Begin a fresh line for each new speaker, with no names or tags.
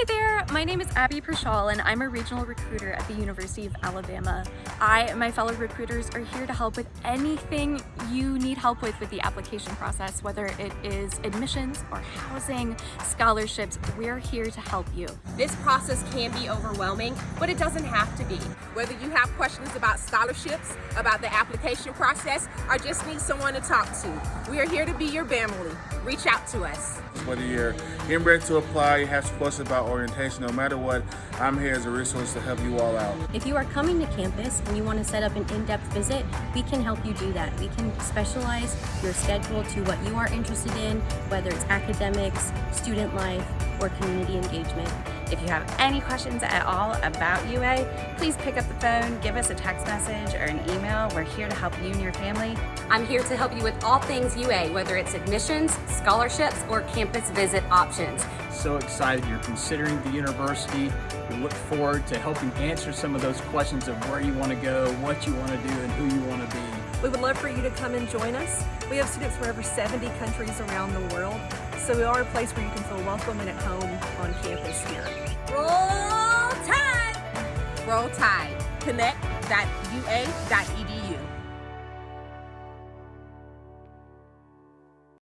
Hi there, my name is Abby Pershall and I'm a regional recruiter at the University of Alabama. I and my fellow recruiters are here to help with anything you need help with with the application process, whether it is admissions or housing, scholarships, we're here to help you.
This process can be overwhelming, but it doesn't have to be. Whether you have questions about scholarships, about the application process, or just need someone to talk to, we are here to be your family. Reach out to us.
Whether you're getting ready to apply, you have some questions about orientation, no matter what, I'm here as a resource to help you all out.
If you are coming to campus and you want to set up an in-depth visit, we can help you do that. We can specialize your schedule to what you are interested in, whether it's academics, student life, or community engagement.
If you have any questions at all about UA, please pick up the phone, give us a text message or an email. We're here to help you and your family.
I'm here to help you with all things UA, whether it's admissions, scholarships, or campus visit options.
So excited you're considering the university. We look forward to helping answer some of those questions of where you want to go, what you want to do, and who you want to be.
We would love for you to come and join us. We have students from over 70 countries around the world, so we are a place where you can feel welcome and at home on campus here.
Roll Tide! Connect.ua.edu